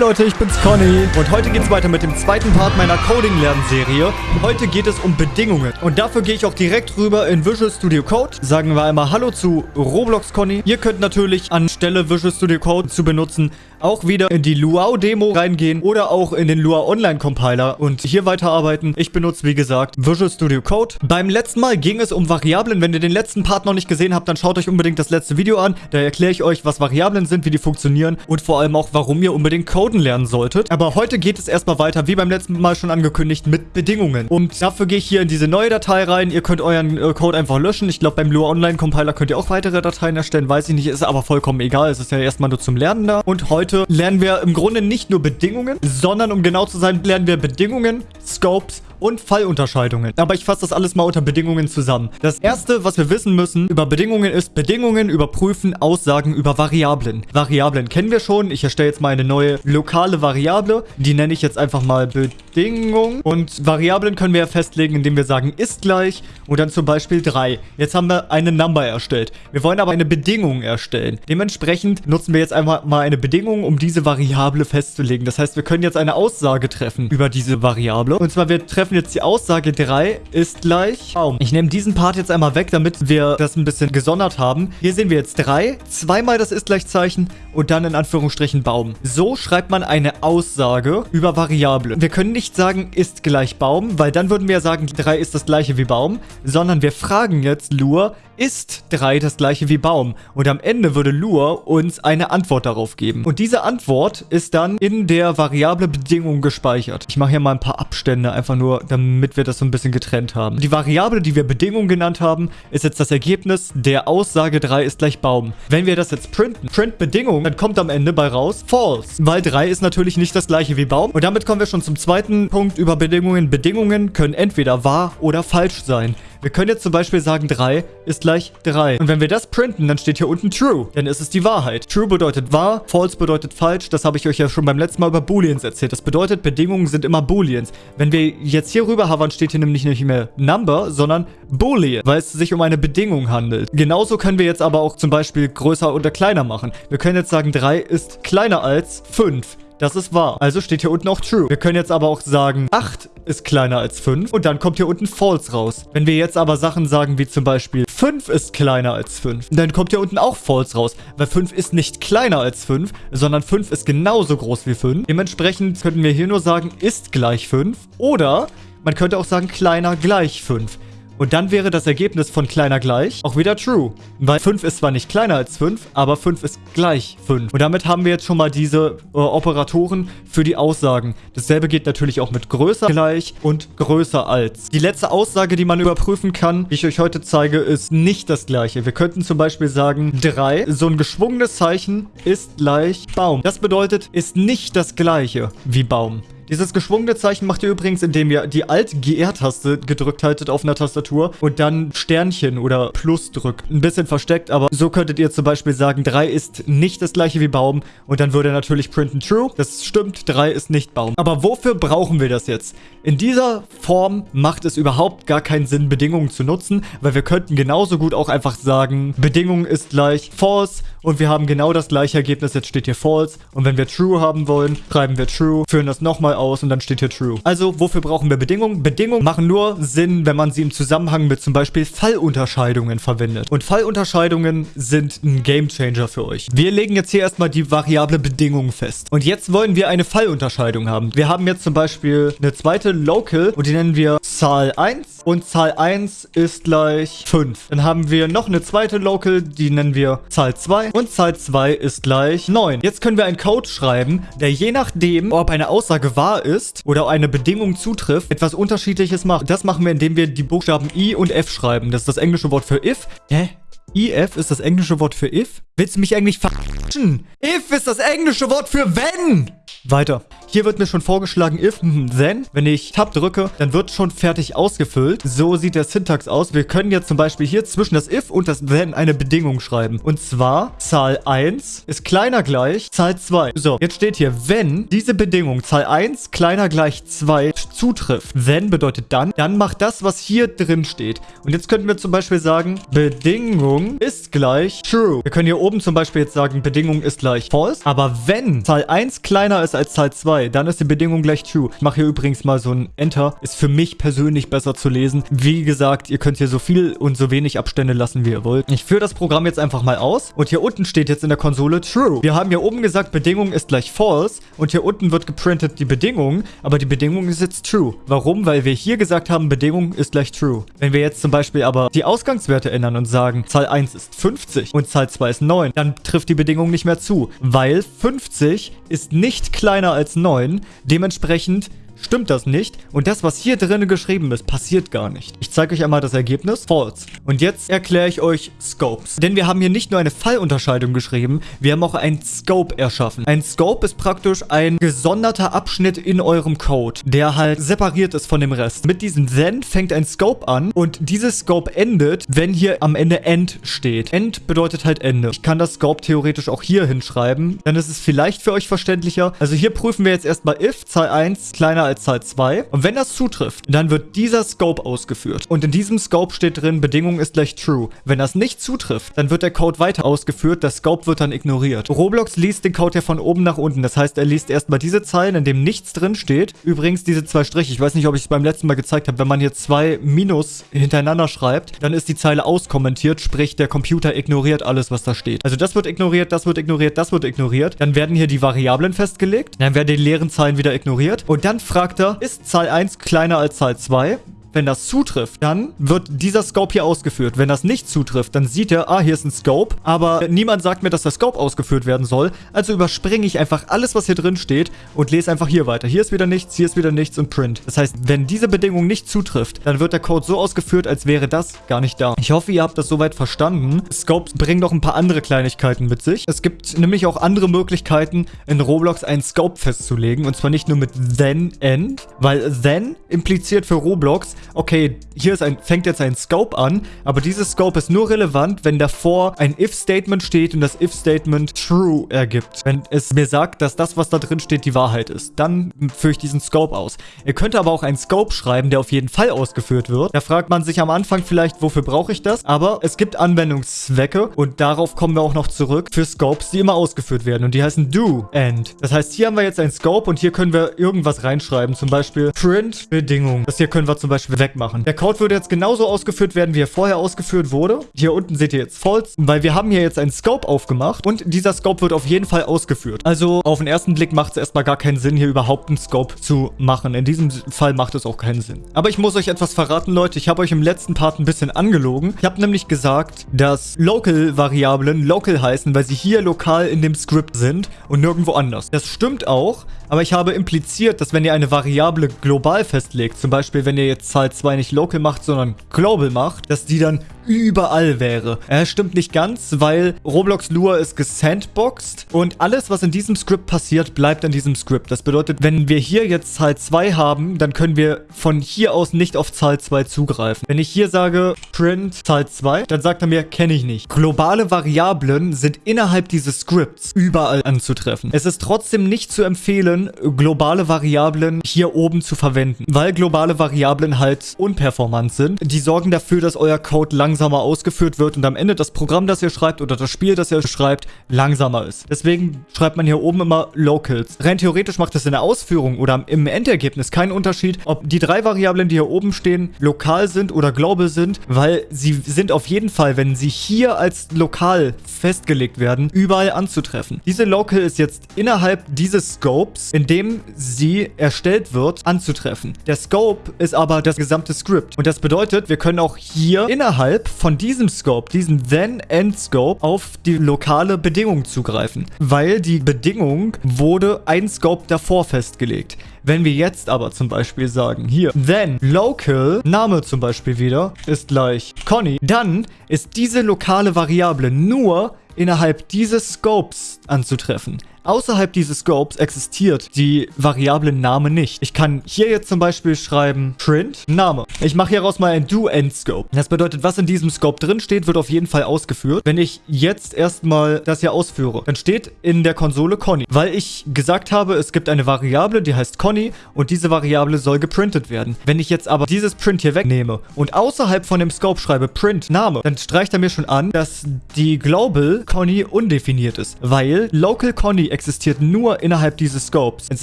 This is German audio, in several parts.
Leute, ich bin's Conny und heute geht's weiter mit dem zweiten Part meiner Coding-Lernserie. Heute geht es um Bedingungen und dafür gehe ich auch direkt rüber in Visual Studio Code. Sagen wir einmal Hallo zu Roblox Conny. Ihr könnt natürlich anstelle Visual Studio Code zu benutzen auch wieder in die Luau-Demo reingehen oder auch in den Lua Online-Compiler und hier weiterarbeiten. Ich benutze, wie gesagt, Visual Studio Code. Beim letzten Mal ging es um Variablen. Wenn ihr den letzten Part noch nicht gesehen habt, dann schaut euch unbedingt das letzte Video an. Da erkläre ich euch, was Variablen sind, wie die funktionieren und vor allem auch, warum ihr unbedingt coden lernen solltet. Aber heute geht es erstmal weiter, wie beim letzten Mal schon angekündigt, mit Bedingungen. Und dafür gehe ich hier in diese neue Datei rein. Ihr könnt euren äh, Code einfach löschen. Ich glaube, beim Lua Online-Compiler könnt ihr auch weitere Dateien erstellen. Weiß ich nicht, ist aber vollkommen egal. Es ist ja erstmal nur zum Lernen da. Und heute lernen wir im Grunde nicht nur Bedingungen, sondern um genau zu sein, lernen wir Bedingungen, Scopes und Fallunterscheidungen. Aber ich fasse das alles mal unter Bedingungen zusammen. Das erste, was wir wissen müssen über Bedingungen ist, Bedingungen überprüfen Aussagen über Variablen. Variablen kennen wir schon. Ich erstelle jetzt mal eine neue lokale Variable. Die nenne ich jetzt einfach mal Bedingung. Und Variablen können wir ja festlegen, indem wir sagen, ist gleich und dann zum Beispiel 3. Jetzt haben wir eine Number erstellt. Wir wollen aber eine Bedingung erstellen. Dementsprechend nutzen wir jetzt einfach mal eine Bedingung, um diese Variable festzulegen. Das heißt, wir können jetzt eine Aussage treffen über diese Variable. Und zwar, wir treffen treffen jetzt die Aussage 3 ist gleich Baum. Ich nehme diesen Part jetzt einmal weg, damit wir das ein bisschen gesondert haben. Hier sehen wir jetzt 3, zweimal das ist gleichzeichen und dann in Anführungsstrichen Baum. So schreibt man eine Aussage über Variablen. Wir können nicht sagen ist gleich Baum, weil dann würden wir ja sagen 3 ist das gleiche wie Baum, sondern wir fragen jetzt Lua, ist 3 das gleiche wie Baum? Und am Ende würde Lua uns eine Antwort darauf geben. Und diese Antwort ist dann in der Variable Bedingung gespeichert. Ich mache hier mal ein paar Abstände, einfach nur, damit wir das so ein bisschen getrennt haben. Die Variable, die wir Bedingung genannt haben, ist jetzt das Ergebnis der Aussage 3 ist gleich Baum. Wenn wir das jetzt printen, print Bedingung, dann kommt am Ende bei raus false. Weil 3 ist natürlich nicht das gleiche wie Baum. Und damit kommen wir schon zum zweiten Punkt über Bedingungen. Bedingungen können entweder wahr oder falsch sein. Wir können jetzt zum Beispiel sagen, 3 ist gleich 3. Und wenn wir das printen, dann steht hier unten true. Ist es die Wahrheit. True bedeutet wahr, false bedeutet falsch. Das habe ich euch ja schon beim letzten Mal über Booleans erzählt. Das bedeutet, Bedingungen sind immer Booleans. Wenn wir jetzt hier rüber hovern, steht hier nämlich nicht mehr Number, sondern Boolean, weil es sich um eine Bedingung handelt. Genauso können wir jetzt aber auch zum Beispiel größer oder kleiner machen. Wir können jetzt sagen, 3 ist kleiner als 5. Das ist wahr. Also steht hier unten auch true. Wir können jetzt aber auch sagen, 8 ist kleiner als 5 und dann kommt hier unten false raus. Wenn wir jetzt aber Sachen sagen wie zum Beispiel 5 ist kleiner als 5, dann kommt hier unten auch false raus, weil 5 ist nicht kleiner als 5, sondern 5 ist genauso groß wie 5. Dementsprechend könnten wir hier nur sagen, ist gleich 5 oder man könnte auch sagen, kleiner gleich 5. Und dann wäre das Ergebnis von kleiner gleich auch wieder true. Weil 5 ist zwar nicht kleiner als 5, aber 5 ist gleich 5. Und damit haben wir jetzt schon mal diese äh, Operatoren für die Aussagen. Dasselbe geht natürlich auch mit größer gleich und größer als. Die letzte Aussage, die man überprüfen kann, die ich euch heute zeige, ist nicht das gleiche. Wir könnten zum Beispiel sagen 3. So ein geschwungenes Zeichen ist gleich Baum. Das bedeutet, ist nicht das gleiche wie Baum. Dieses geschwungene Zeichen macht ihr übrigens, indem ihr die Alt-GR-Taste gedrückt haltet auf einer Tastatur und dann Sternchen oder Plus drückt. Ein bisschen versteckt, aber so könntet ihr zum Beispiel sagen, 3 ist nicht das gleiche wie Baum und dann würde natürlich printen True. Das stimmt, 3 ist nicht Baum. Aber wofür brauchen wir das jetzt? In dieser Form macht es überhaupt gar keinen Sinn, Bedingungen zu nutzen, weil wir könnten genauso gut auch einfach sagen, Bedingung ist gleich False und wir haben genau das gleiche Ergebnis. Jetzt steht hier False und wenn wir True haben wollen, schreiben wir True, führen das nochmal aus und dann steht hier True. Also, wofür brauchen wir Bedingungen? Bedingungen machen nur Sinn, wenn man sie im Zusammenhang mit zum Beispiel Fallunterscheidungen verwendet. Und Fallunterscheidungen sind ein Gamechanger für euch. Wir legen jetzt hier erstmal die Variable Bedingung fest. Und jetzt wollen wir eine Fallunterscheidung haben. Wir haben jetzt zum Beispiel eine zweite Local und die nennen wir Zahl 1 und Zahl 1 ist gleich 5. Dann haben wir noch eine zweite Local, die nennen wir Zahl 2 und Zahl 2 ist gleich 9. Jetzt können wir einen Code schreiben, der je nachdem, ob eine Aussage wahr ist oder eine Bedingung zutrifft, etwas unterschiedliches macht. Das machen wir, indem wir die Buchstaben I und F schreiben. Das ist das englische Wort für if. Hä? IF ist das englische Wort für if? Willst du mich eigentlich verarschen? If ist das englische Wort für wenn! Weiter. Hier wird mir schon vorgeschlagen, if, then. Wenn ich Tab drücke, dann wird schon fertig ausgefüllt. So sieht der Syntax aus. Wir können jetzt zum Beispiel hier zwischen das if und das then eine Bedingung schreiben. Und zwar, Zahl 1 ist kleiner gleich Zahl 2. So, jetzt steht hier, wenn diese Bedingung Zahl 1 kleiner gleich 2 zutrifft, then bedeutet dann, dann macht das, was hier drin steht. Und jetzt könnten wir zum Beispiel sagen, Bedingung ist gleich true. Wir können hier oben zum Beispiel jetzt sagen, Bedingung ist gleich false. Aber wenn Zahl 1 kleiner ist als Zahl 2, dann ist die Bedingung gleich true. Ich mache hier übrigens mal so ein Enter. Ist für mich persönlich besser zu lesen. Wie gesagt, ihr könnt hier so viel und so wenig Abstände lassen, wie ihr wollt. Ich führe das Programm jetzt einfach mal aus. Und hier unten steht jetzt in der Konsole true. Wir haben hier oben gesagt, Bedingung ist gleich false. Und hier unten wird geprintet die Bedingung. Aber die Bedingung ist jetzt true. Warum? Weil wir hier gesagt haben, Bedingung ist gleich true. Wenn wir jetzt zum Beispiel aber die Ausgangswerte ändern und sagen, Zahl 1 ist 50 und Zahl 2 ist 9, dann trifft die Bedingung nicht mehr zu. Weil 50 ist nicht kleiner als 9. Dementsprechend stimmt das nicht. Und das, was hier drin geschrieben ist, passiert gar nicht. Ich zeige euch einmal das Ergebnis. False. Und jetzt erkläre ich euch Scopes. Denn wir haben hier nicht nur eine Fallunterscheidung geschrieben, wir haben auch ein Scope erschaffen. Ein Scope ist praktisch ein gesonderter Abschnitt in eurem Code, der halt separiert ist von dem Rest. Mit diesem Then fängt ein Scope an und dieses Scope endet, wenn hier am Ende End steht. End bedeutet halt Ende. Ich kann das Scope theoretisch auch hier hinschreiben, dann ist es vielleicht für euch verständlicher. Also hier prüfen wir jetzt erstmal if Zahl 1 kleiner als Zahl 2. Und wenn das zutrifft, dann wird dieser Scope ausgeführt. Und in diesem Scope steht drin, Bedingung ist gleich true. Wenn das nicht zutrifft, dann wird der Code weiter ausgeführt, der Scope wird dann ignoriert. Roblox liest den Code ja von oben nach unten. Das heißt, er liest erstmal diese Zeilen, in dem nichts drin steht. Übrigens diese zwei Striche, ich weiß nicht, ob ich es beim letzten Mal gezeigt habe, wenn man hier zwei Minus hintereinander schreibt, dann ist die Zeile auskommentiert, sprich der Computer ignoriert alles, was da steht. Also das wird ignoriert, das wird ignoriert, das wird ignoriert. Dann werden hier die Variablen festgelegt, dann werden die leeren Zeilen wieder ignoriert und dann fragt er, ist Zahl 1 kleiner als Zahl 2? Wenn das zutrifft, dann wird dieser Scope hier ausgeführt. Wenn das nicht zutrifft, dann sieht er, ah, hier ist ein Scope, aber niemand sagt mir, dass der Scope ausgeführt werden soll. Also überspringe ich einfach alles, was hier drin steht und lese einfach hier weiter. Hier ist wieder nichts, hier ist wieder nichts und print. Das heißt, wenn diese Bedingung nicht zutrifft, dann wird der Code so ausgeführt, als wäre das gar nicht da. Ich hoffe, ihr habt das soweit verstanden. Scopes bringen noch ein paar andere Kleinigkeiten mit sich. Es gibt nämlich auch andere Möglichkeiten, in Roblox einen Scope festzulegen. Und zwar nicht nur mit then end, weil then impliziert für Roblox, okay, hier ein, fängt jetzt ein Scope an, aber dieses Scope ist nur relevant, wenn davor ein if-Statement steht und das if-Statement true ergibt. Wenn es mir sagt, dass das, was da drin steht, die Wahrheit ist, dann führe ich diesen Scope aus. Ihr könnt aber auch einen Scope schreiben, der auf jeden Fall ausgeführt wird. Da fragt man sich am Anfang vielleicht, wofür brauche ich das? Aber es gibt Anwendungszwecke und darauf kommen wir auch noch zurück für Scopes, die immer ausgeführt werden und die heißen do end. Das heißt, hier haben wir jetzt einen Scope und hier können wir irgendwas reinschreiben, zum Beispiel print Bedingung. Das hier können wir zum Beispiel wegmachen. Der Code würde jetzt genauso ausgeführt werden, wie er vorher ausgeführt wurde. Hier unten seht ihr jetzt false, weil wir haben hier jetzt einen Scope aufgemacht und dieser Scope wird auf jeden Fall ausgeführt. Also auf den ersten Blick macht es erstmal gar keinen Sinn, hier überhaupt einen Scope zu machen. In diesem Fall macht es auch keinen Sinn. Aber ich muss euch etwas verraten, Leute. Ich habe euch im letzten Part ein bisschen angelogen. Ich habe nämlich gesagt, dass Local-Variablen Local heißen, weil sie hier lokal in dem Script sind und nirgendwo anders. Das stimmt auch, aber ich habe impliziert, dass wenn ihr eine Variable global festlegt, zum Beispiel wenn ihr jetzt Zahl 2 nicht local macht, sondern global macht, dass die dann überall wäre. Er stimmt nicht ganz, weil Roblox Lua ist gesandboxed und alles, was in diesem Script passiert, bleibt in diesem Script. Das bedeutet, wenn wir hier jetzt Zahl 2 haben, dann können wir von hier aus nicht auf Zahl 2 zugreifen. Wenn ich hier sage print Zahl 2, dann sagt er mir, kenne ich nicht. Globale Variablen sind innerhalb dieses Scripts überall anzutreffen. Es ist trotzdem nicht zu empfehlen, globale Variablen hier oben zu verwenden, weil globale Variablen halt unperformant sind. Die sorgen dafür, dass euer Code langsamer ausgeführt wird und am Ende das Programm, das ihr schreibt oder das Spiel, das ihr schreibt, langsamer ist. Deswegen schreibt man hier oben immer Locals. Rein theoretisch macht es in der Ausführung oder im Endergebnis keinen Unterschied, ob die drei Variablen, die hier oben stehen, lokal sind oder global sind, weil sie sind auf jeden Fall, wenn sie hier als lokal festgelegt werden, überall anzutreffen. Diese Local ist jetzt innerhalb dieses Scopes, in dem sie erstellt wird, anzutreffen. Der Scope ist aber das gesamte Script. Und das bedeutet, wir können auch hier innerhalb von diesem Scope, diesem Then-End-Scope, auf die lokale Bedingung zugreifen. Weil die Bedingung wurde ein Scope davor festgelegt. Wenn wir jetzt aber zum Beispiel sagen, hier, then local, Name zum Beispiel wieder, ist gleich Conny, dann ist diese lokale Variable nur innerhalb dieses Scopes anzutreffen. Außerhalb dieses Scopes existiert die Variable Name nicht. Ich kann hier jetzt zum Beispiel schreiben print Name. Ich mache hieraus mal ein Do-End-Scope. Das bedeutet, was in diesem Scope drin steht, wird auf jeden Fall ausgeführt. Wenn ich jetzt erstmal das hier ausführe, dann steht in der Konsole Conny, weil ich gesagt habe, es gibt eine Variable, die heißt Conny und diese Variable soll geprintet werden. Wenn ich jetzt aber dieses Print hier wegnehme und außerhalb von dem Scope schreibe Print Name, dann streicht er mir schon an, dass die Global Conny undefiniert ist, weil Local Conny existiert nur innerhalb dieses Scopes. Es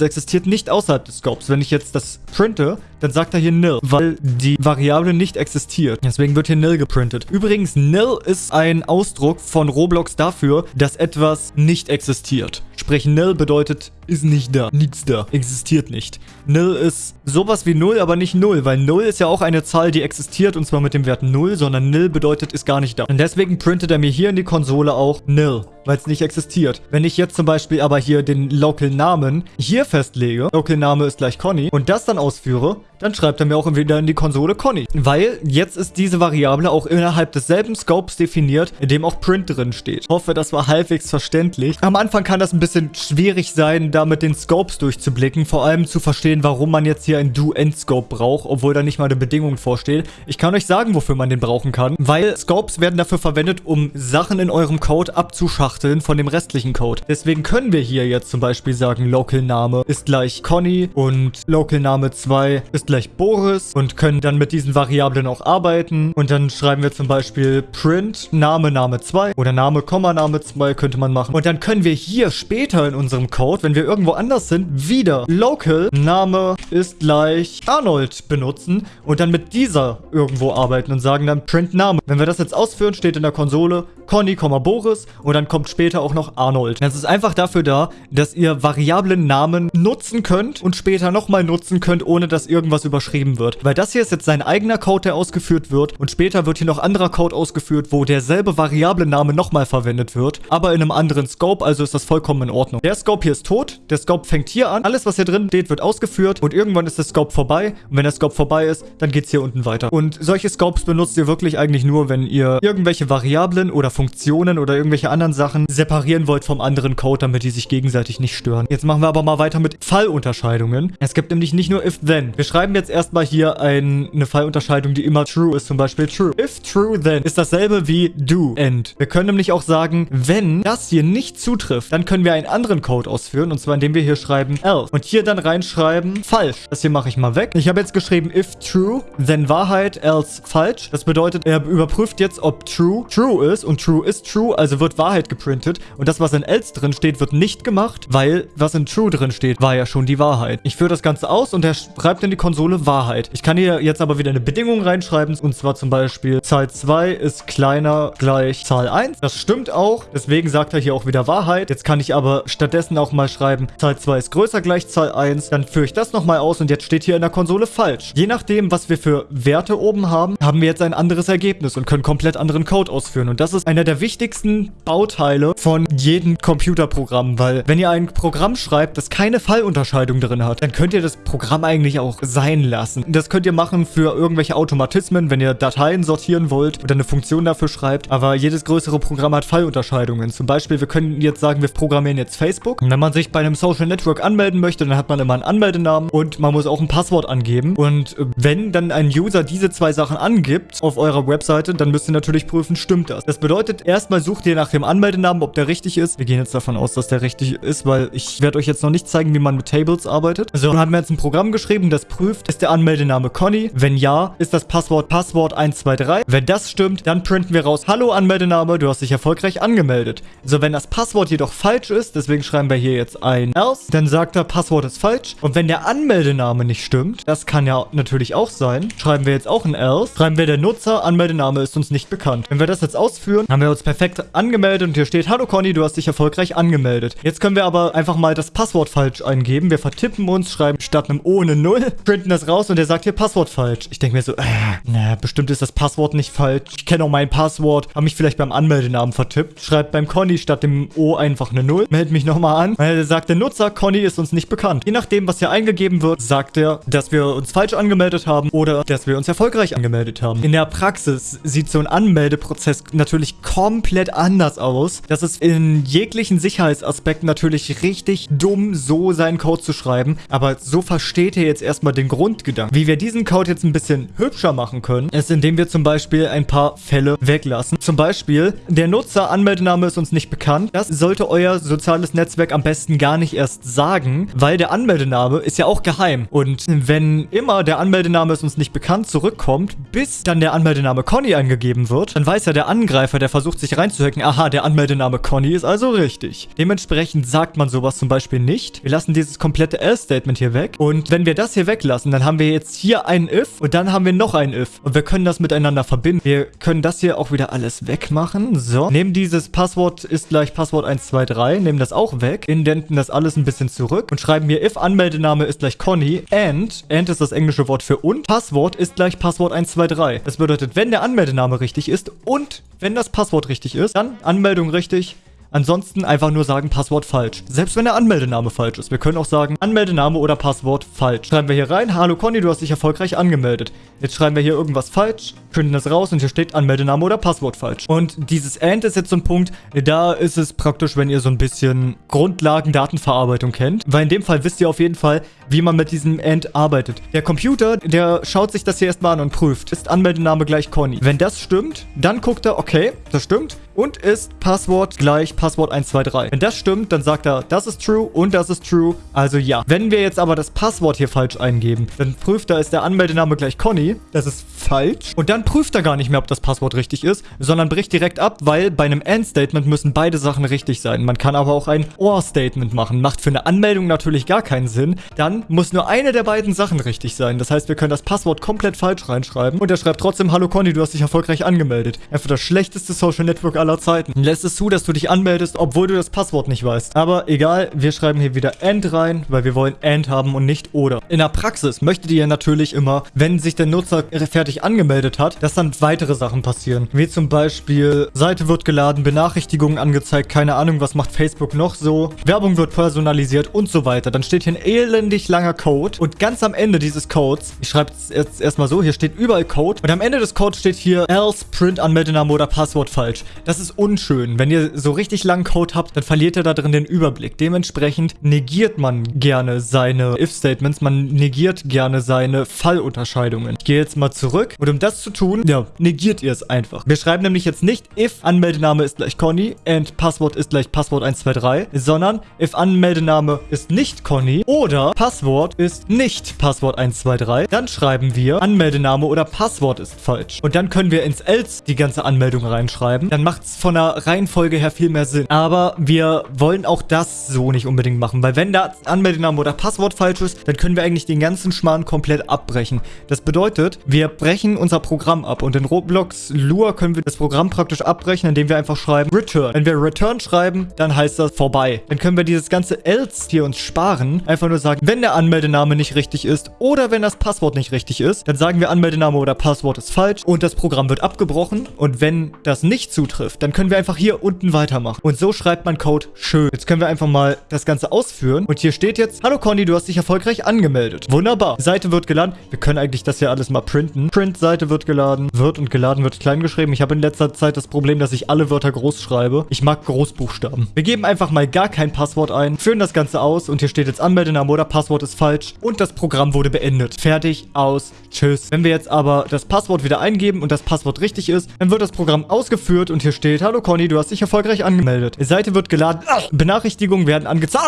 existiert nicht außerhalb des Scopes. Wenn ich jetzt das printe, dann sagt er hier nil, weil die Variable nicht existiert. Deswegen wird hier nil geprintet. Übrigens, nil ist ein Ausdruck von Roblox dafür, dass etwas nicht existiert. Sprich, nil bedeutet, ist nicht da, nichts da, existiert nicht. Nil ist sowas wie 0, aber nicht 0, weil 0 ist ja auch eine Zahl, die existiert und zwar mit dem Wert 0, sondern nil bedeutet, ist gar nicht da. Und deswegen printet er mir hier in die Konsole auch nil, weil es nicht existiert. Wenn ich jetzt zum Beispiel aber hier den Local-Namen hier festlege, Local-Name ist gleich Conny, und das dann ausführe, dann schreibt er mir auch wieder in die Konsole Conny. Weil jetzt ist diese Variable auch innerhalb desselben Scopes definiert, in dem auch Print drin steht. Hoffe, das war halbwegs verständlich. Am Anfang kann das ein bisschen schwierig sein, da mit den Scopes durchzublicken. Vor allem zu verstehen, warum man jetzt hier ein Do-End-Scope braucht, obwohl da nicht mal eine Bedingung vorsteht. Ich kann euch sagen, wofür man den brauchen kann. Weil Scopes werden dafür verwendet, um Sachen in eurem Code abzuschachteln von dem restlichen Code. Deswegen können wir hier jetzt zum Beispiel sagen, Local-Name ist gleich Conny und Local-Name 2 ist gleich Boris und können dann mit diesen Variablen auch arbeiten. Und dann schreiben wir zum Beispiel print Name Name 2 oder Name, Komma Name 2 könnte man machen. Und dann können wir hier später in unserem Code, wenn wir irgendwo anders sind, wieder local Name ist gleich Arnold benutzen und dann mit dieser irgendwo arbeiten und sagen dann print Name. Wenn wir das jetzt ausführen, steht in der Konsole Conny, Boris und dann kommt später auch noch Arnold. Das ist einfach dafür da, dass ihr variablen Namen nutzen könnt und später nochmal nutzen könnt, ohne dass irgendwas überschrieben wird. Weil das hier ist jetzt sein eigener Code, der ausgeführt wird und später wird hier noch anderer Code ausgeführt, wo derselbe Variablen-Name nochmal verwendet wird, aber in einem anderen Scope, also ist das vollkommen in Ordnung. Der Scope hier ist tot, der Scope fängt hier an, alles was hier drin steht, wird ausgeführt und irgendwann ist der Scope vorbei und wenn der Scope vorbei ist, dann geht es hier unten weiter. Und solche Scopes benutzt ihr wirklich eigentlich nur, wenn ihr irgendwelche Variablen oder Funktionen oder irgendwelche anderen Sachen separieren wollt vom anderen Code, damit die sich gegenseitig nicht stören. Jetzt machen wir aber mal weiter mit Fallunterscheidungen. Es gibt nämlich nicht nur if-then. Wir schreiben jetzt erstmal hier ein, eine Fallunterscheidung, die immer true ist, zum Beispiel true. If true, then ist dasselbe wie do, end. Wir können nämlich auch sagen, wenn das hier nicht zutrifft, dann können wir einen anderen Code ausführen, und zwar indem wir hier schreiben else. Und hier dann reinschreiben falsch. Das hier mache ich mal weg. Ich habe jetzt geschrieben if true, then Wahrheit, else falsch. Das bedeutet, er überprüft jetzt, ob true true ist und true ist true, also wird Wahrheit geprintet. Und das, was in else drin steht, wird nicht gemacht, weil was in true drin steht, war ja schon die Wahrheit. Ich führe das Ganze aus und er schreibt in die Konsole Wahrheit. Ich kann hier jetzt aber wieder eine Bedingung reinschreiben und zwar zum Beispiel Zahl 2 ist kleiner gleich Zahl 1. Das stimmt auch, deswegen sagt er hier auch wieder Wahrheit. Jetzt kann ich aber stattdessen auch mal schreiben, Zahl 2 ist größer gleich Zahl 1. Dann führe ich das nochmal aus und jetzt steht hier in der Konsole falsch. Je nachdem, was wir für Werte oben haben, haben wir jetzt ein anderes Ergebnis und können komplett anderen Code ausführen. Und das ist einer der wichtigsten Bauteile von jedem Computerprogramm, weil wenn ihr ein Programm schreibt, das keine Fallunterscheidung drin hat, dann könnt ihr das Programm eigentlich auch sein lassen. Das könnt ihr machen für irgendwelche Automatismen, wenn ihr Dateien sortieren wollt oder eine Funktion dafür schreibt. Aber jedes größere Programm hat Fallunterscheidungen. Zum Beispiel, wir können jetzt sagen, wir programmieren jetzt Facebook. Und wenn man sich bei einem Social Network anmelden möchte, dann hat man immer einen Anmeldenamen und man muss auch ein Passwort angeben. Und wenn dann ein User diese zwei Sachen angibt auf eurer Webseite, dann müsst ihr natürlich prüfen, stimmt das. Das bedeutet, erstmal sucht ihr nach dem Anmeldenamen, ob der richtig ist. Wir gehen jetzt davon aus, dass der richtig ist, weil ich werde euch jetzt noch nicht zeigen, wie man mit Tables arbeitet. Also haben wir jetzt ein Programm geschrieben, das prüft, ist der Anmeldename Conny? Wenn ja, ist das Passwort Passwort 123. Wenn das stimmt, dann printen wir raus, hallo Anmeldename, du hast dich erfolgreich angemeldet. So, wenn das Passwort jedoch falsch ist, deswegen schreiben wir hier jetzt ein else, dann sagt er, Passwort ist falsch. Und wenn der Anmeldename nicht stimmt, das kann ja natürlich auch sein, schreiben wir jetzt auch ein else, schreiben wir der Nutzer, Anmeldename ist uns nicht bekannt. Wenn wir das jetzt ausführen, haben wir uns perfekt angemeldet und hier steht, hallo Conny, du hast dich erfolgreich angemeldet. Jetzt können wir aber einfach mal das Passwort falsch eingeben. Wir vertippen uns, schreiben statt einem O eine 0, printen das raus und er sagt hier Passwort falsch. Ich denke mir so, äh, na, bestimmt ist das Passwort nicht falsch. Ich kenne auch mein Passwort, habe mich vielleicht beim Anmeldenamen vertippt. Schreibt beim Conny statt dem O einfach eine 0. Meld mich nochmal an, er sagt, der Nutzer Conny ist uns nicht bekannt. Je nachdem, was hier eingegeben wird, sagt er, dass wir uns falsch angemeldet haben oder dass wir uns erfolgreich angemeldet haben. In der Praxis sieht so ein Anmeldeprozess natürlich komplett anders aus. Das ist in jeglichen Sicherheitsaspekten natürlich richtig dumm, so seinen Code zu schreiben. Aber so versteht ihr jetzt erstmal den Grundgedanken. Wie wir diesen Code jetzt ein bisschen hübscher machen können, ist, indem wir zum Beispiel ein paar Fälle weglassen. Zum Beispiel, der Nutzer Anmeldename ist uns nicht bekannt. Das sollte euer soziales Netzwerk am besten gar nicht erst sagen, weil der Anmeldename ist ja auch geheim. Und wenn immer der Anmeldename ist uns nicht bekannt zurückkommt, bis dann der Anmeldename Conny angegeben wird, dann weiß ja der Angreifer, der versucht sich reinzuhacken, aha, der Anmeldename Conny ist also richtig. Dementsprechend sagt man sowas zum Beispiel nicht. Wir lassen dieses komplette Else-Statement hier weg. Und wenn wir das hier weglassen, dann haben wir jetzt hier ein if und dann haben wir noch ein if. Und wir können das miteinander verbinden. Wir können das hier auch wieder alles wegmachen. So, nehmen dieses Passwort ist gleich Passwort 123, nehmen das auch weg, indenten das alles ein bisschen zurück und schreiben hier if Anmeldename ist gleich Conny and, and ist das englische Wort für und, Passwort ist gleich Passwort 123. Das bedeutet, wenn der Anmeldename richtig ist und wenn das Passwort richtig ist, dann Anmeldung richtig, Ansonsten einfach nur sagen Passwort falsch. Selbst wenn der Anmeldename falsch ist. Wir können auch sagen Anmeldename oder Passwort falsch. Schreiben wir hier rein, hallo Conny, du hast dich erfolgreich angemeldet. Jetzt schreiben wir hier irgendwas falsch, können das raus und hier steht Anmeldename oder Passwort falsch. Und dieses AND ist jetzt so ein Punkt, da ist es praktisch, wenn ihr so ein bisschen Grundlagen Datenverarbeitung kennt. Weil in dem Fall wisst ihr auf jeden Fall, wie man mit diesem AND arbeitet. Der Computer, der schaut sich das hier erstmal an und prüft. Ist Anmeldename gleich Conny? Wenn das stimmt, dann guckt er, okay, das stimmt und ist Passwort gleich Passwort 123. Wenn das stimmt, dann sagt er, das ist true und das ist true, also ja. Wenn wir jetzt aber das Passwort hier falsch eingeben, dann prüft er, ist der Anmeldename gleich Conny, das ist falsch. Und dann prüft er gar nicht mehr, ob das Passwort richtig ist, sondern bricht direkt ab, weil bei einem AND-Statement müssen beide Sachen richtig sein. Man kann aber auch ein OR-Statement machen. Macht für eine Anmeldung natürlich gar keinen Sinn. Dann muss nur eine der beiden Sachen richtig sein. Das heißt, wir können das Passwort komplett falsch reinschreiben und er schreibt trotzdem, hallo Conny, du hast dich erfolgreich angemeldet. Einfach das schlechteste Social Network aller Zeiten. Lässt es zu, dass du dich anmeldest, obwohl du das Passwort nicht weißt. Aber egal, wir schreiben hier wieder AND rein, weil wir wollen AND haben und nicht ODER. In der Praxis möchtet ihr natürlich immer, wenn sich der Nutzer fertig angemeldet hat, dass dann weitere Sachen passieren. Wie zum Beispiel, Seite wird geladen, Benachrichtigungen angezeigt, keine Ahnung, was macht Facebook noch so, Werbung wird personalisiert und so weiter. Dann steht hier ein elendig langer Code und ganz am Ende dieses Codes, ich schreibe es jetzt erstmal so, hier steht überall Code und am Ende des Codes steht hier else print Anmeldename oder Passwort falsch. Das ist unschön. Wenn ihr so richtig langen Code habt, dann verliert ihr da drin den Überblick. Dementsprechend negiert man gerne seine If-Statements, man negiert gerne seine Fallunterscheidungen. Ich gehe jetzt mal zurück und um das zu tun, ja, negiert ihr es einfach. Wir schreiben nämlich jetzt nicht if Anmeldename ist gleich Conny and Passwort ist gleich Passwort 123, sondern if Anmeldename ist nicht Conny oder Passwort ist nicht Passwort 123, dann schreiben wir Anmeldename oder Passwort ist falsch. Und dann können wir ins else die ganze Anmeldung reinschreiben. Dann macht es von der Reihenfolge her viel mehr Sinn. Aber wir wollen auch das so nicht unbedingt machen, weil wenn da Anmeldename oder Passwort falsch ist, dann können wir eigentlich den ganzen Schmarrn komplett abbrechen. Das bedeutet, wir brechen unser Programm ab und in Roblox Lua können wir das Programm praktisch abbrechen, indem wir einfach schreiben Return. Wenn wir Return schreiben, dann heißt das vorbei. Dann können wir dieses ganze Else hier uns sparen. Einfach nur sagen, wenn der Anmeldename nicht richtig ist oder wenn das Passwort nicht richtig ist, dann sagen wir Anmeldename oder Passwort ist falsch und das Programm wird abgebrochen. Und wenn das nicht zutrifft, dann können wir einfach hier unten weitermachen. Und so schreibt man Code schön. Jetzt können wir einfach mal das Ganze ausführen. Und hier steht jetzt, hallo Conny, du hast dich erfolgreich angemeldet. Wunderbar. Seite wird geladen. Wir können eigentlich das hier alles mal printen. Print-Seite wird geladen. Wird und geladen wird klein geschrieben. Ich habe in letzter Zeit das Problem, dass ich alle Wörter groß schreibe. Ich mag Großbuchstaben. Wir geben einfach mal gar kein Passwort ein, führen das Ganze aus und hier steht jetzt Anmeldename oder Passwort ist falsch und das Programm wurde beendet. Fertig, aus, tschüss. Wenn wir jetzt aber das Passwort wieder eingeben und das Passwort richtig ist, dann wird das Programm ausgeführt und hier steht hallo Conny, du hast dich erfolgreich angemeldet. Die Seite wird geladen. Benachrichtigungen werden angezeigt.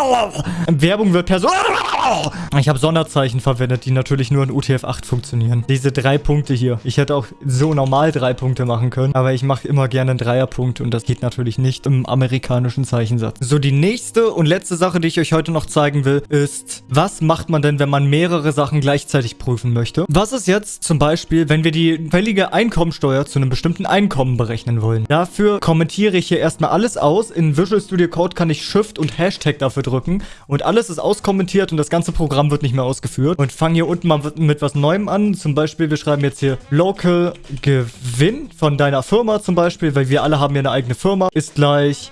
Werbung wird person... Ich habe Sonderzeichen verwendet, die natürlich nur in UTF-8 funktionieren. Diese drei Punkte hier. Ich hätte auch so normal drei Punkte machen können, aber ich mache immer gerne einen Dreierpunkt und das geht natürlich nicht im amerikanischen Zeichensatz. So, die nächste und letzte Sache, die ich euch heute noch zeigen will, ist, was macht man denn, wenn man mehrere Sachen gleichzeitig prüfen möchte? Was ist jetzt zum Beispiel, wenn wir die fällige Einkommensteuer zu einem bestimmten Einkommen berechnen wollen? Dafür Dafür kommentiere ich hier erstmal alles aus. In Visual Studio Code kann ich Shift und Hashtag dafür drücken. Und alles ist auskommentiert und das ganze Programm wird nicht mehr ausgeführt. Und fange hier unten mal mit was Neuem an. Zum Beispiel, wir schreiben jetzt hier Local Gewinn von deiner Firma zum Beispiel, weil wir alle haben ja eine eigene Firma. Ist gleich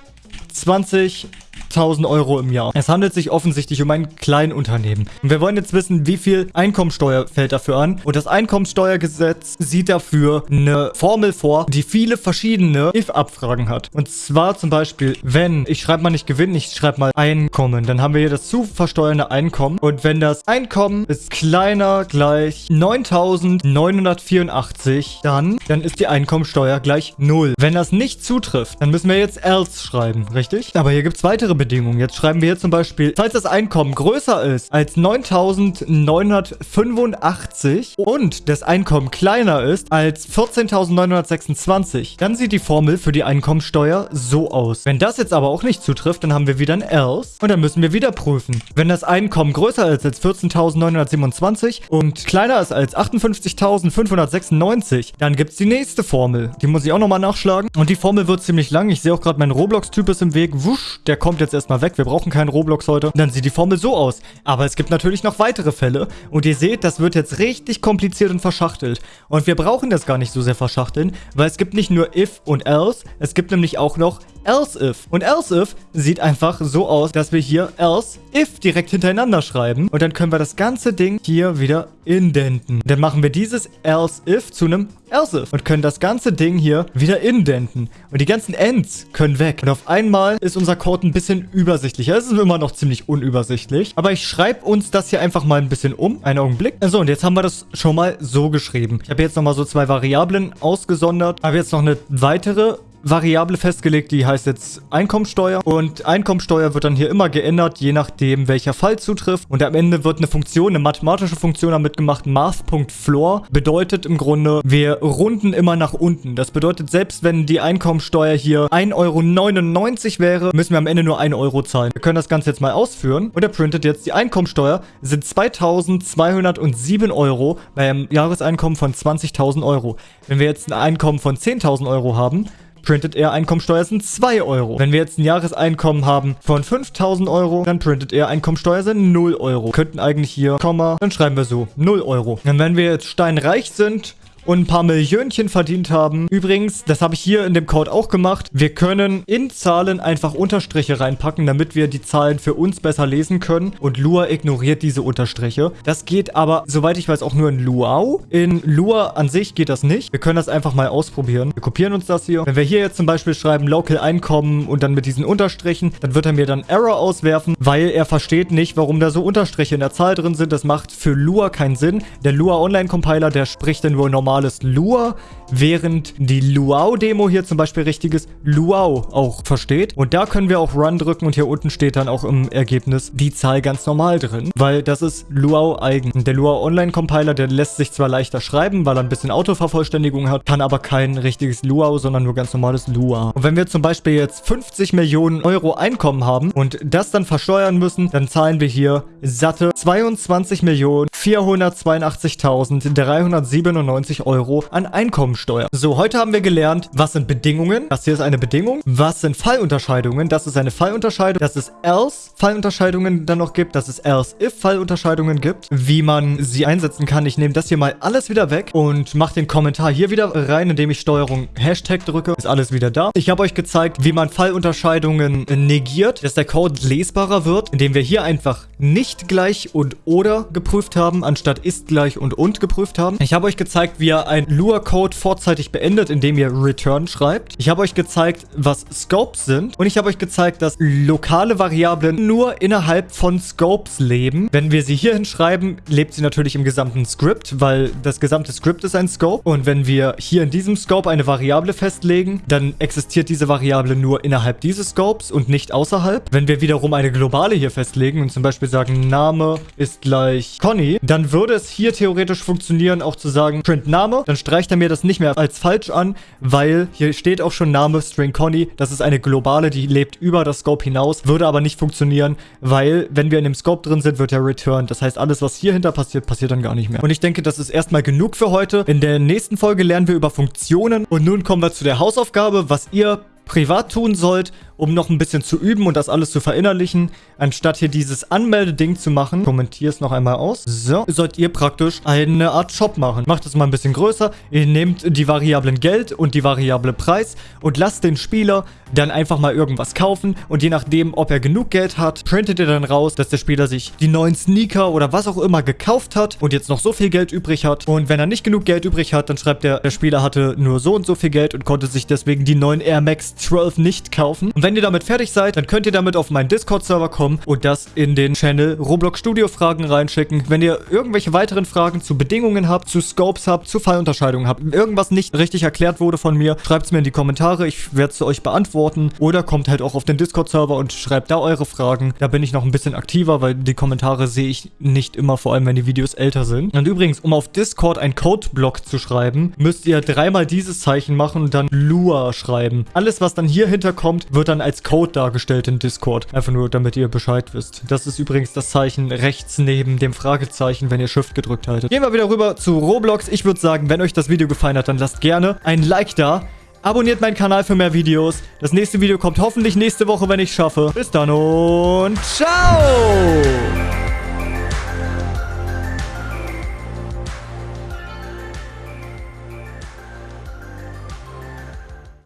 20 5000 Euro im Jahr. Es handelt sich offensichtlich um ein Kleinunternehmen. Und wir wollen jetzt wissen, wie viel Einkommensteuer fällt dafür an. Und das Einkommensteuergesetz sieht dafür eine Formel vor, die viele verschiedene if-Abfragen hat. Und zwar zum Beispiel, wenn, ich schreibe mal nicht Gewinn, ich schreibe mal Einkommen. Dann haben wir hier das zu versteuernde Einkommen. Und wenn das Einkommen ist kleiner gleich 9984, dann, dann ist die Einkommensteuer gleich 0. Wenn das nicht zutrifft, dann müssen wir jetzt else schreiben, richtig? Aber hier gibt es weitere Bedingungen. Jetzt schreiben wir hier zum Beispiel, falls das Einkommen größer ist als 9985 und das Einkommen kleiner ist als 14.926, dann sieht die Formel für die Einkommensteuer so aus. Wenn das jetzt aber auch nicht zutrifft, dann haben wir wieder ein else und dann müssen wir wieder prüfen. Wenn das Einkommen größer ist als 14.927 und kleiner ist als 58.596, dann gibt es die nächste Formel. Die muss ich auch nochmal nachschlagen. Und die Formel wird ziemlich lang. Ich sehe auch gerade, mein Roblox-Typ ist im Weg. Wusch, der kommt jetzt erstmal weg. Wir brauchen keinen Roblox heute. Und dann sieht die Formel so aus. Aber es gibt natürlich noch weitere Fälle. Und ihr seht, das wird jetzt richtig kompliziert und verschachtelt. Und wir brauchen das gar nicht so sehr verschachteln, weil es gibt nicht nur if und else, es gibt nämlich auch noch else if. Und else if sieht einfach so aus, dass wir hier else if direkt hintereinander schreiben. Und dann können wir das ganze Ding hier wieder indenten. Dann machen wir dieses else if zu einem else if und können das ganze Ding hier wieder indenten. Und die ganzen ends können weg. Und auf einmal ist unser Code ein bisschen übersichtlicher. Es ist immer noch ziemlich unübersichtlich. Aber ich schreibe uns das hier einfach mal ein bisschen um. Einen Augenblick. So, und jetzt haben wir das schon mal so geschrieben. Ich habe jetzt nochmal so zwei Variablen ausgesondert. Habe jetzt noch eine weitere Variable festgelegt, die heißt jetzt Einkommensteuer. Und Einkommensteuer wird dann hier immer geändert, je nachdem, welcher Fall zutrifft. Und am Ende wird eine Funktion, eine mathematische Funktion damit gemacht, Math.floor. Bedeutet im Grunde, wir runden immer nach unten. Das bedeutet, selbst wenn die Einkommensteuer hier 1,99 Euro wäre, müssen wir am Ende nur 1 Euro zahlen. Wir können das Ganze jetzt mal ausführen. Und er printet jetzt die Einkommensteuer sind 2207 Euro bei einem Jahreseinkommen von 20.000 Euro. Wenn wir jetzt ein Einkommen von 10.000 Euro haben, printet er Einkommensteuer sind 2 Euro. Wenn wir jetzt ein Jahreseinkommen haben von 5000 Euro, dann printet er Einkommensteuer sind 0 Euro. Könnten eigentlich hier, Komma, dann schreiben wir so, 0 Euro. Und wenn wir jetzt steinreich sind, und ein paar Millionchen verdient haben. Übrigens, das habe ich hier in dem Code auch gemacht. Wir können in Zahlen einfach Unterstriche reinpacken, damit wir die Zahlen für uns besser lesen können. Und Lua ignoriert diese Unterstriche. Das geht aber, soweit ich weiß, auch nur in Luau. In Lua an sich geht das nicht. Wir können das einfach mal ausprobieren. Wir kopieren uns das hier. Wenn wir hier jetzt zum Beispiel schreiben Local Einkommen und dann mit diesen Unterstrichen, dann wird er mir dann Error auswerfen, weil er versteht nicht, warum da so Unterstriche in der Zahl drin sind. Das macht für Lua keinen Sinn. Der Lua Online Compiler, der spricht dann wohl normal normales Lua, während die Luau-Demo hier zum Beispiel richtiges Luau auch versteht. Und da können wir auch Run drücken und hier unten steht dann auch im Ergebnis die Zahl ganz normal drin, weil das ist Luau eigen. Der Luau Online Compiler, der lässt sich zwar leichter schreiben, weil er ein bisschen Autovervollständigung hat, kann aber kein richtiges Luau, sondern nur ganz normales Lua. Und wenn wir zum Beispiel jetzt 50 Millionen Euro Einkommen haben und das dann versteuern müssen, dann zahlen wir hier satte 22 Millionen 482.397 Euro an Einkommensteuer. So, heute haben wir gelernt, was sind Bedingungen. Das hier ist eine Bedingung. Was sind Fallunterscheidungen? Das ist eine Fallunterscheidung. Dass es else Fallunterscheidungen dann noch gibt. Dass es else if Fallunterscheidungen gibt. Wie man sie einsetzen kann. Ich nehme das hier mal alles wieder weg und mache den Kommentar hier wieder rein, indem ich Steuerung Hashtag drücke. Ist alles wieder da. Ich habe euch gezeigt, wie man Fallunterscheidungen negiert, dass der Code lesbarer wird, indem wir hier einfach nicht gleich und oder geprüft haben, anstatt ist gleich und und geprüft haben. Ich habe euch gezeigt, wie ihr ein Lua-Code vorzeitig beendet, indem ihr Return schreibt. Ich habe euch gezeigt, was Scopes sind. Und ich habe euch gezeigt, dass lokale Variablen nur innerhalb von Scopes leben. Wenn wir sie hier hinschreiben, lebt sie natürlich im gesamten Script, weil das gesamte Script ist ein Scope. Und wenn wir hier in diesem Scope eine Variable festlegen, dann existiert diese Variable nur innerhalb dieses Scopes und nicht außerhalb. Wenn wir wiederum eine globale hier festlegen und zum Beispiel sagen, Name ist gleich Conny, dann würde es hier theoretisch funktionieren, auch zu sagen, print Name, dann streicht er mir das nicht mehr als falsch an, weil hier steht auch schon Name String Conny. Das ist eine globale, die lebt über das Scope hinaus, würde aber nicht funktionieren, weil wenn wir in dem Scope drin sind, wird er returned. Das heißt, alles, was hier hinter passiert, passiert dann gar nicht mehr. Und ich denke, das ist erstmal genug für heute. In der nächsten Folge lernen wir über Funktionen und nun kommen wir zu der Hausaufgabe, was ihr privat tun sollt, um noch ein bisschen zu üben und das alles zu verinnerlichen, anstatt hier dieses Anmeldeding zu machen, kommentiere es noch einmal aus, so, sollt ihr praktisch eine Art Shop machen. Macht es mal ein bisschen größer, ihr nehmt die Variablen Geld und die Variable Preis und lasst den Spieler dann einfach mal irgendwas kaufen. Und je nachdem, ob er genug Geld hat, printet ihr dann raus, dass der Spieler sich die neuen Sneaker oder was auch immer gekauft hat und jetzt noch so viel Geld übrig hat. Und wenn er nicht genug Geld übrig hat, dann schreibt er, der Spieler hatte nur so und so viel Geld und konnte sich deswegen die neuen Air Max 12 nicht kaufen. Und wenn ihr damit fertig seid, dann könnt ihr damit auf meinen Discord-Server kommen und das in den Channel Roblox Studio Fragen reinschicken. Wenn ihr irgendwelche weiteren Fragen zu Bedingungen habt, zu Scopes habt, zu Fallunterscheidungen habt, irgendwas nicht richtig erklärt wurde von mir, schreibt es mir in die Kommentare. Ich werde es euch beantworten. Oder kommt halt auch auf den Discord-Server und schreibt da eure Fragen. Da bin ich noch ein bisschen aktiver, weil die Kommentare sehe ich nicht immer, vor allem wenn die Videos älter sind. Und übrigens, um auf Discord einen Codeblock zu schreiben, müsst ihr dreimal dieses Zeichen machen und dann Lua schreiben. Alles, was dann hier hinterkommt, wird dann als Code dargestellt in Discord. Einfach nur, damit ihr Bescheid wisst. Das ist übrigens das Zeichen rechts neben dem Fragezeichen, wenn ihr Shift gedrückt haltet. Gehen wir wieder rüber zu Roblox. Ich würde sagen, wenn euch das Video gefallen hat, dann lasst gerne ein Like da. Abonniert meinen Kanal für mehr Videos. Das nächste Video kommt hoffentlich nächste Woche, wenn ich es schaffe. Bis dann und ciao!